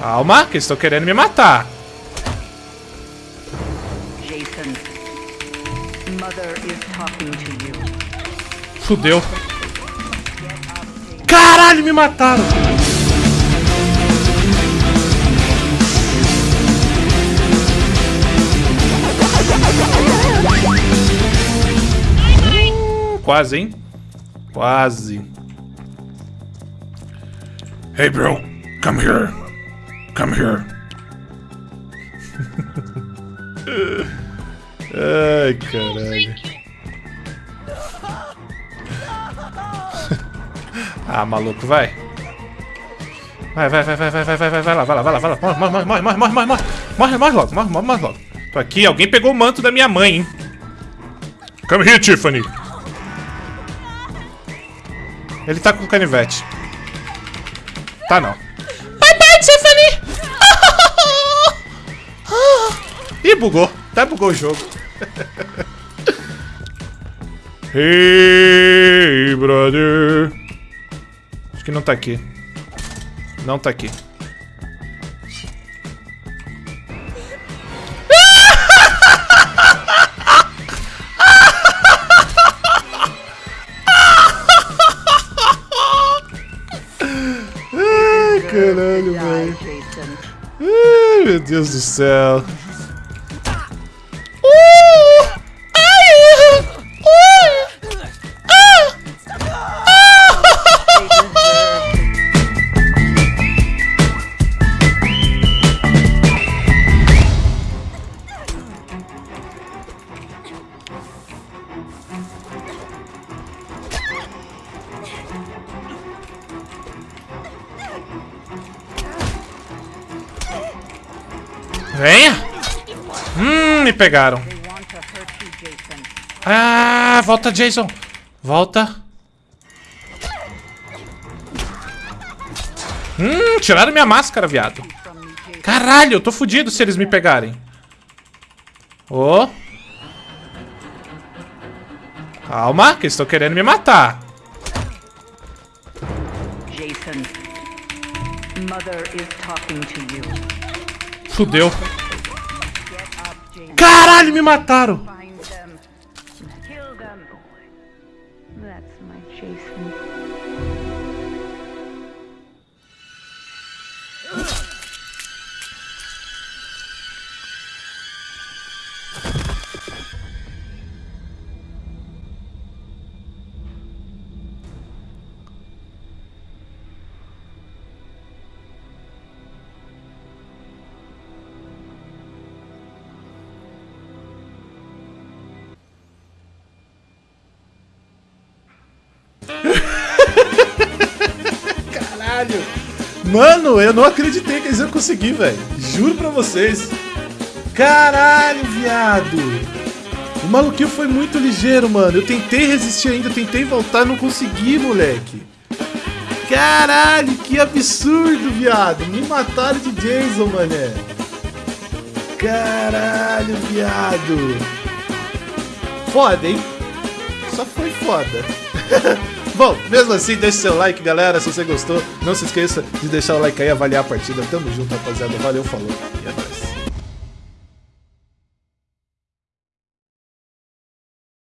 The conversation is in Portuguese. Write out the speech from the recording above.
Calma, que eles estão querendo me matar. Jason. Mother is talking to you. Fudeu. Caralho, me mataram. Hum, Quase, hein? Quase. Hey, bro, come here. Come here. Ai, caralho. ah, maluco, vai. Vai, vai, vai, vai, vai, vai, vai, vai, vai lá, vai lá, vai lá, vai lá. Morre, morre, morre, morre, morre, morre, morre, morre, morre logo, morre, morre, morre logo. Tô aqui, alguém pegou o manto da minha mãe, hein? Come here, Tiffany. Ele tá com o canivete. Tá não. Bye bye, Tiffany! Ih, bugou. Até bugou o jogo. Hey, brother. Acho que não tá aqui. Não tá aqui. Ai, caralho, velho. Ai, meu Deus do céu. Venha! Hum, me pegaram. Ah, volta, Jason. Volta. Hum, tiraram minha máscara, viado. Caralho, eu tô fudido se eles me pegarem. Ô. Calma, que eles estão querendo me matar. Jason. Mother is talking to you. Fudeu. Caralho, me mataram! That's my Mano, eu não acreditei que eles iam conseguir, velho. Juro pra vocês. Caralho, viado. O maluquinho foi muito ligeiro, mano. Eu tentei resistir ainda, tentei voltar, não consegui, moleque. Caralho, que absurdo, viado. Me mataram de Jason, mané. Caralho, viado. Foda, hein? Só foi foda. Bom, mesmo assim, deixe seu like, galera, se você gostou. Não se esqueça de deixar o like aí avaliar a partida. Tamo junto, rapaziada. Valeu, falou. E é nóis.